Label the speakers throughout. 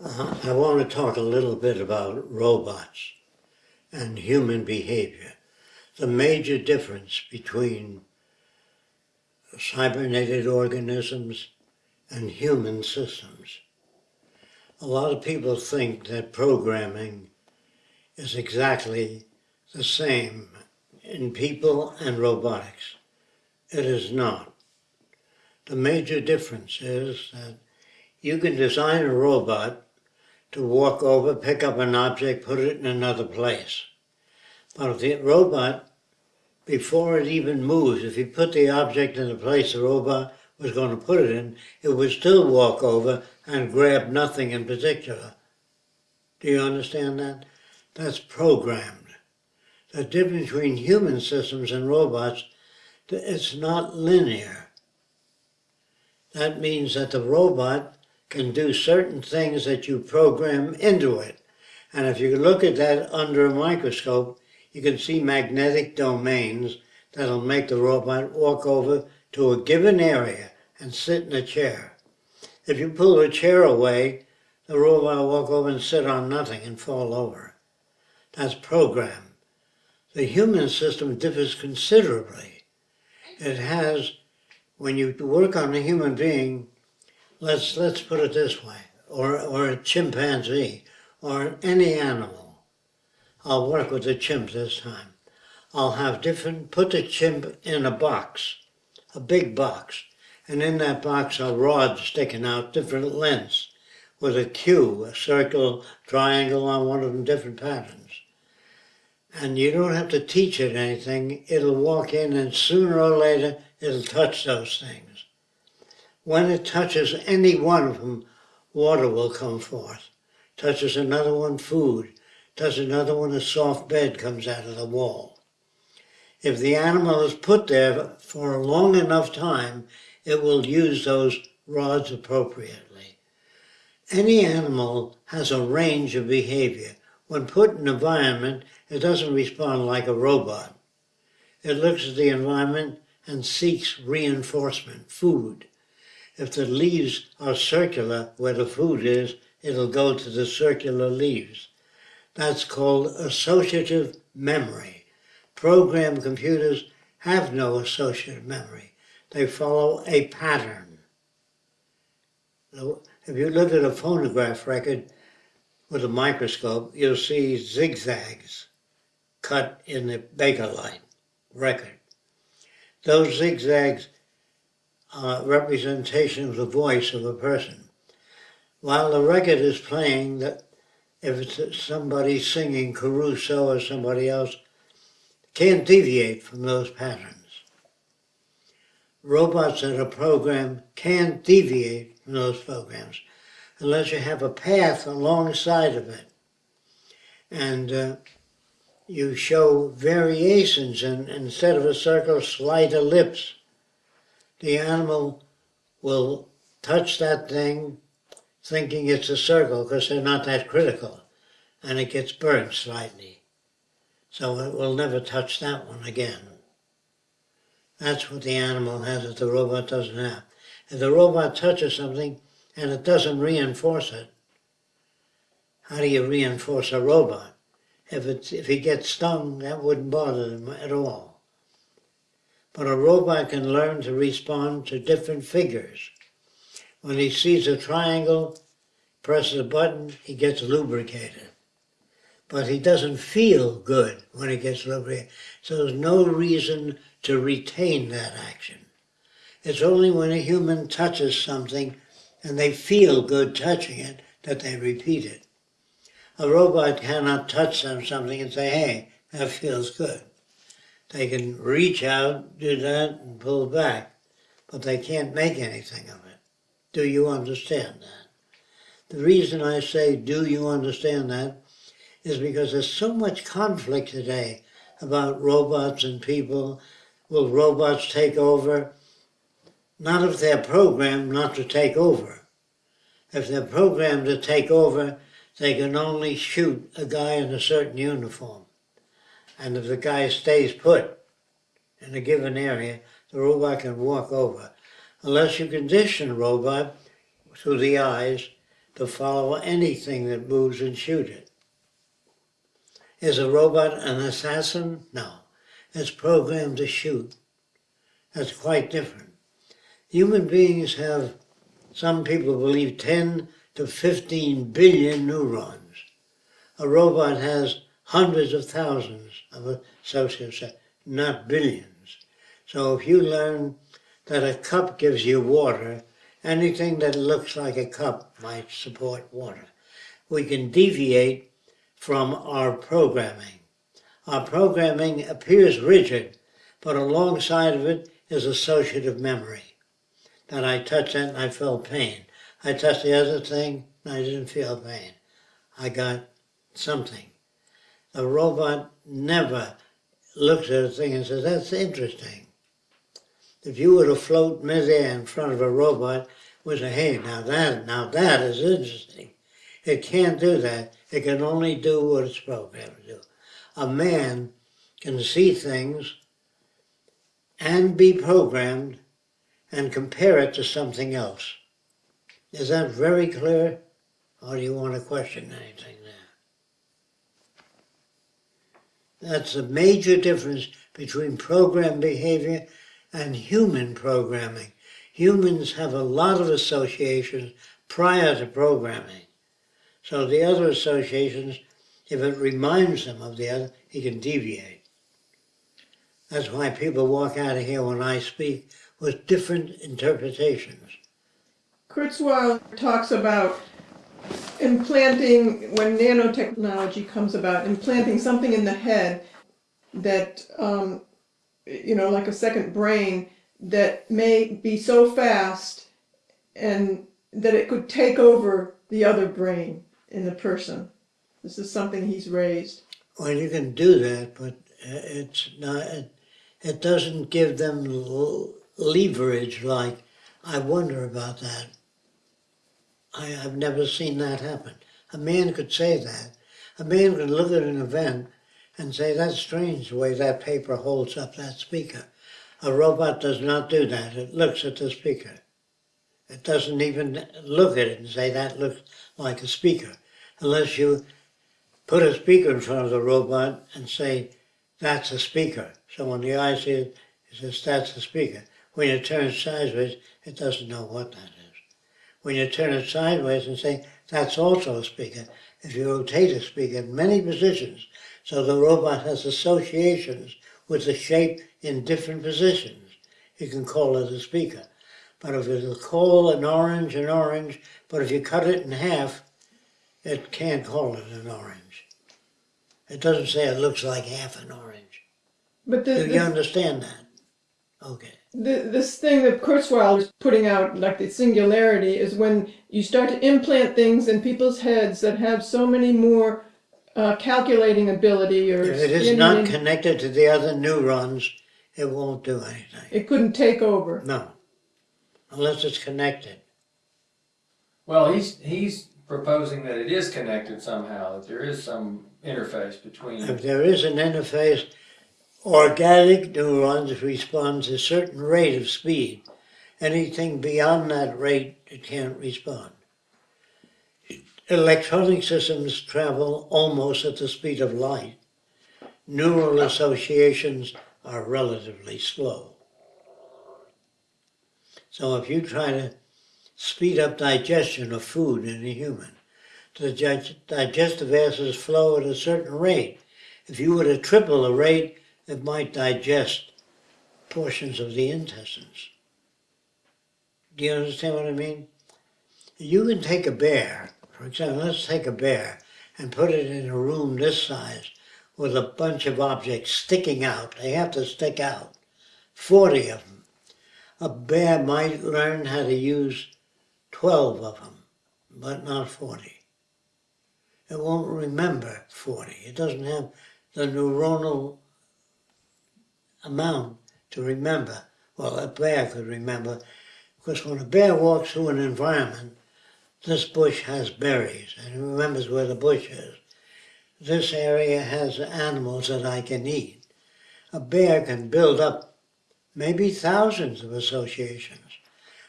Speaker 1: Uh, I want to talk a little bit about robots and human behavior. The major difference between cybernetic organisms and human systems. A lot of people think that programming is exactly the same in people and robotics. It is not. The major difference is that you can design a robot to walk over, pick up an object, put it in another place. But if the robot, before it even moves, if you put the object in the place the robot was going to put it in, it would still walk over and grab nothing in particular. Do you understand that? That's programmed. The difference between human systems and robots, it's not linear. That means that the robot can do certain things that you program into it. And if you look at that under a microscope, you can see magnetic domains that'll make the robot walk over to a given area and sit in a chair. If you pull the chair away, the robot will walk over and sit on nothing and fall over. That's program. The human system differs considerably. It has, when you work on a human being, let's let's put it this way, or or a chimpanzee, or any animal. I'll work with the chimp this time. I'll have different, put the chimp in a box, a big box, and in that box are rods sticking out different lengths with a cue, a circle, triangle on one of them, different patterns. And you don't have to teach it anything. It'll walk in and sooner or later it'll touch those things. When it touches any one of them, water will come forth. Touches another one, food. Touches another one, a soft bed comes out of the wall. If the animal is put there for a long enough time, it will use those rods appropriately. Any animal has a range of behavior. When put in an environment, it doesn't respond like a robot. It looks at the environment and seeks reinforcement, food. If the leaves are circular where the food is, it'll go to the circular leaves. That's called associative memory. Program computers have no associative memory. They follow a pattern. If you look at a phonograph record with a microscope, you'll see zigzags cut in the Bakelite record. Those zigzags uh, representation of the voice of a person. While the record is playing, that if it's somebody singing Caruso or somebody else, can't deviate from those patterns. Robots that are programmed can't deviate from those programs unless you have a path alongside of it. And uh, you show variations and instead of a circle, slight ellipse the animal will touch that thing thinking it's a circle because they're not that critical and it gets burnt slightly. So it will never touch that one again. That's what the animal has that the robot doesn't have. If the robot touches something and it doesn't reinforce it, how do you reinforce a robot? If, it's, if he gets stung, that wouldn't bother him at all but a robot can learn to respond to different figures. When he sees a triangle, presses a button, he gets lubricated. But he doesn't feel good when he gets lubricated. So there's no reason to retain that action. It's only when a human touches something and they feel good touching it that they repeat it. A robot cannot touch something and say, hey, that feels good. They can reach out, do that, and pull back, but they can't make anything of it. Do you understand that? The reason I say, do you understand that, is because there's so much conflict today about robots and people. Will robots take over? Not if they're programmed not to take over. If they're programmed to take over, they can only shoot a guy in a certain uniform. And if the guy stays put in a given area, the robot can walk over. Unless you condition the robot through the eyes to follow anything that moves and shoot it. Is a robot an assassin? No. It's programmed to shoot. That's quite different. Human beings have, some people believe, 10 to 15 billion neurons. A robot has hundreds of thousands of associates, uh, not billions. So if you learn that a cup gives you water, anything that looks like a cup might support water. We can deviate from our programming. Our programming appears rigid, but alongside of it is associative memory. That I touched that and I felt pain. I touched the other thing and I didn't feel pain. I got something. A robot never looks at a thing and says, that's interesting. If you were to float midair in front of a robot, would say, hey, now that, now that is interesting. It can't do that. It can only do what it's programmed to do. A man can see things and be programmed and compare it to something else. Is that very clear? Or do you want to question anything there? That's a major difference between program behavior and human programming. Humans have a lot of associations prior to programming. So the other associations, if it reminds them of the other, he can deviate. That's why people walk out of here when I speak with different interpretations.
Speaker 2: Kurzweil talks about implanting, when nanotechnology comes about, implanting something in the head that, um, you know, like a second brain that may be so fast and that it could take over the other brain in the person. This is something he's raised.
Speaker 1: Well, you can do that, but it's not, it, it doesn't give them leverage like, I wonder about that. I, have never seen that happen. A man could say that. A man could look at an event and say, that's strange the way that paper holds up that speaker. A robot does not do that. It looks at the speaker. It doesn't even look at it and say that looks like a speaker, unless you put a speaker in front of the robot and say, that's a speaker. So when the eye sees it, it says, that's a speaker. When it turns sideways, it doesn't know what that is. When you turn it sideways and say, that's also a speaker, if you rotate a speaker in many positions, so the robot has associations with the shape in different positions. You can call it a speaker. But if a call an orange, an orange, but if you cut it in half, it can't call it an orange. It doesn't say it looks like half an orange.
Speaker 2: But the,
Speaker 1: Do you understand that? Okay.
Speaker 2: the, this thing that Kurzweil is putting out, like the singularity, is when you start to implant things in people's heads that have so many more uh, calculating ability or
Speaker 1: If it is
Speaker 2: scanning
Speaker 1: not connected to the other neurons, it won't do anything.
Speaker 2: it couldn't take over.
Speaker 1: No. Unless it's connected.
Speaker 3: Well, he's he's proposing that it is connected somehow, that there is some interface between.
Speaker 1: If there is an interface, organic neurons respond to a certain rate of speed. Anything beyond that rate, it can't respond. Electronic systems travel almost at the speed of light. Neural associations are relatively slow. So if you try to speed up digestion of food in a human, the digestive acids flow at a certain rate. If you were to triple the rate, it might digest portions of the intestines. Do you understand what I mean? You can take a bear, for example, let's take a bear and put it in a room this size with a bunch of objects sticking out. They have to stick out. 40 of them. A bear might learn how to use 12 of them, but not 40. It won't remember 40. It doesn't have the neuronal amount to remember. Well, a bear could remember, because when a bear walks through an environment, this bush has berries, and he remembers where the bush is. This area has animals that I can eat. A bear can build up maybe thousands of associations.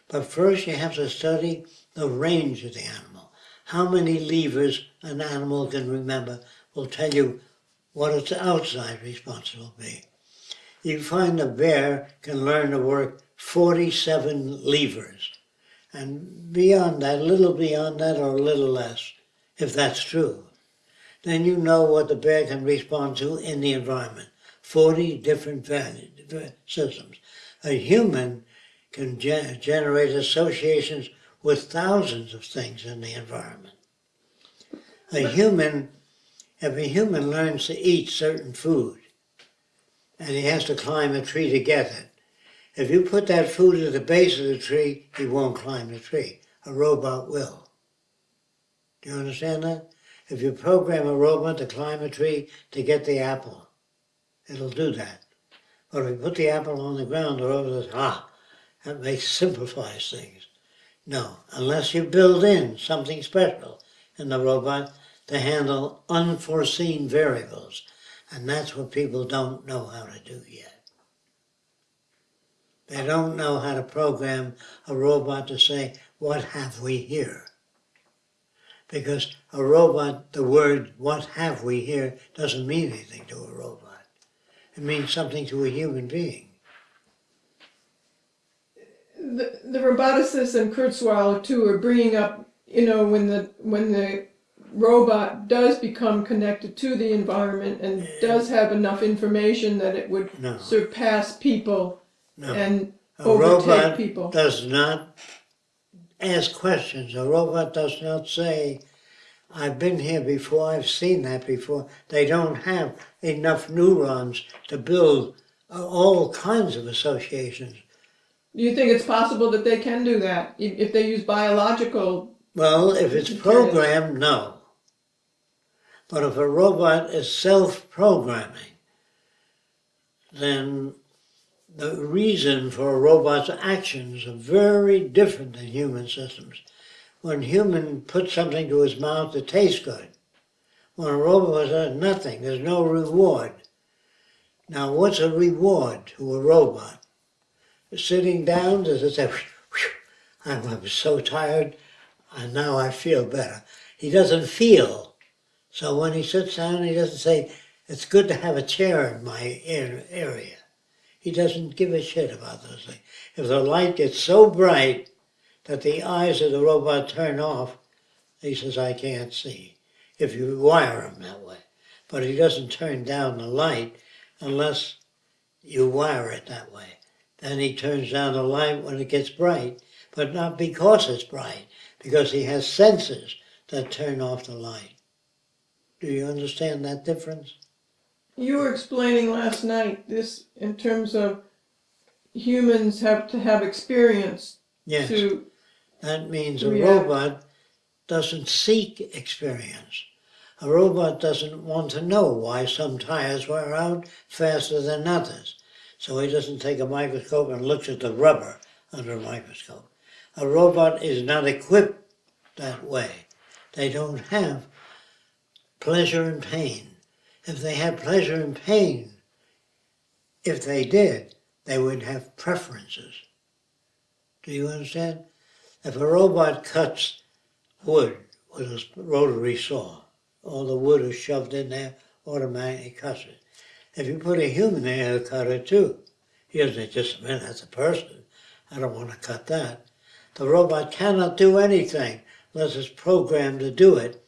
Speaker 1: But first you have to study the range of the animal. how many levers an animal can remember will tell you what its outside response will be. You find a bear can learn to work 47 levers. And beyond that, a little beyond that or a little less, if that's true, then you know what the bear can respond to in the environment. 40 different systems. A human can ge- generate associations with thousands of things in the environment. A human, if a human learns to eat certain food, and he has to climb a tree to get it, if you put that food at the base of the tree, he won't climb the tree. A robot will. Do you understand that? If you program a robot to climb a tree to get the apple, it'll do that. But if you put the apple on the ground or over the ah, that makes simplifies things. No, unless you build in something special in the robot to handle unforeseen variables. And that's what people don't know how to do yet. They don't know how to program a robot to say, what have we here? Because a robot, the word what have we here doesn't mean anything to a robot. It means something to a human being.
Speaker 2: the, the roboticists and Kurzweil too are bringing up, you know, when the when the robot does become connected to the environment and does have enough information that it would
Speaker 1: No.
Speaker 2: surpass people
Speaker 1: No.
Speaker 2: and
Speaker 1: A
Speaker 2: overtake
Speaker 1: robot
Speaker 2: people.
Speaker 1: does not ask questions. A robot does not say, I've been here before, I've seen that before. They don't have enough neurons to build uh, all kinds of associations.
Speaker 2: Do you think it's possible that they can do that if, if they use biological?
Speaker 1: Well, if it's
Speaker 2: Okay.
Speaker 1: programmed, no. But if a robot is self-programming, then the reason for a robot's actions are very different than human systems. When a human puts something to his mouth, it tastes good. When a robot does nothing, there's no reward. Now, what's a reward to a robot? Sitting down, does it say, "Whew, I'm, I'm so tired, and now I feel better. He doesn't feel. So when he sits down, he doesn't say, it's good to have a chair in my area. He doesn't give a shit about those things. If the light gets so bright that the eyes of the robot turn off, he says, I can't see. If you wire him that way. But he doesn't turn down the light unless you wire it that way. Then he turns down the light when it gets bright, but not because it's bright, because he has sensors that turn off the light. Do you understand that difference?
Speaker 2: You were explaining last night this in terms of humans have to have experience
Speaker 1: Yes.
Speaker 2: to.
Speaker 1: That means a
Speaker 2: React.
Speaker 1: robot doesn't seek experience. A robot doesn't want to know why some tires wear out faster than others. So he doesn't take a microscope and looks at the rubber under a microscope. A robot is not equipped that way. They don't have pleasure and pain. If they had pleasure and pain, if they did, they would have preferences. Do you understand? If a robot cuts wood with a rotary saw, all the wood is shoved in there, automatically cuts it. If you put a human there, he'll cut it too. He doesn't just a minute, that's a person. I don't want to cut that. The robot cannot do anything unless it's programmed to do it.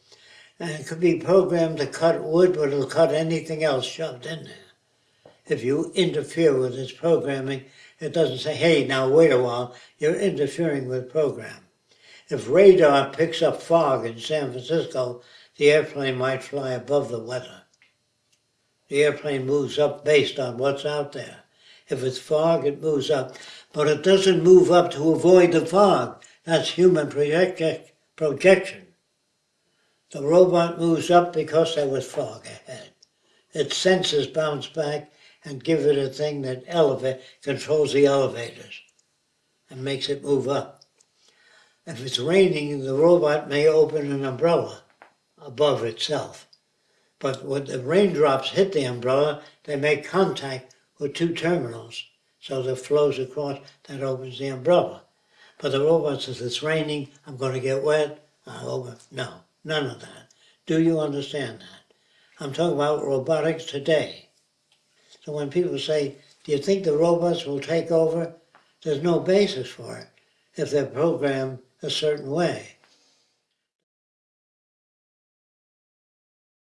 Speaker 1: And it could be programmed to cut wood, but it'll cut anything else shoved in there. If you interfere with its programming, it doesn't say, hey, now wait a while, you're interfering with program. If radar picks up fog in San Francisco, the airplane might fly above the weather. The airplane moves up based on what's out there. If it's fog, it moves up. But it doesn't move up to avoid the fog. That's human project- projection. The robot moves up because there was fog ahead. Its sensors bounce back and give it a thing that elevate controls the elevators and makes it move up. If it's raining, the robot may open an umbrella above itself. But when the raindrops hit the umbrella, they make contact with two terminals. So that flows across, that opens the umbrella. But the robot says, it's raining, I'm going to get wet, uh, over. No, none of that. Do you understand that? I'm talking about robotics today. So when people say, do you think the robots will take over? There's no basis for it if they're programmed a certain way.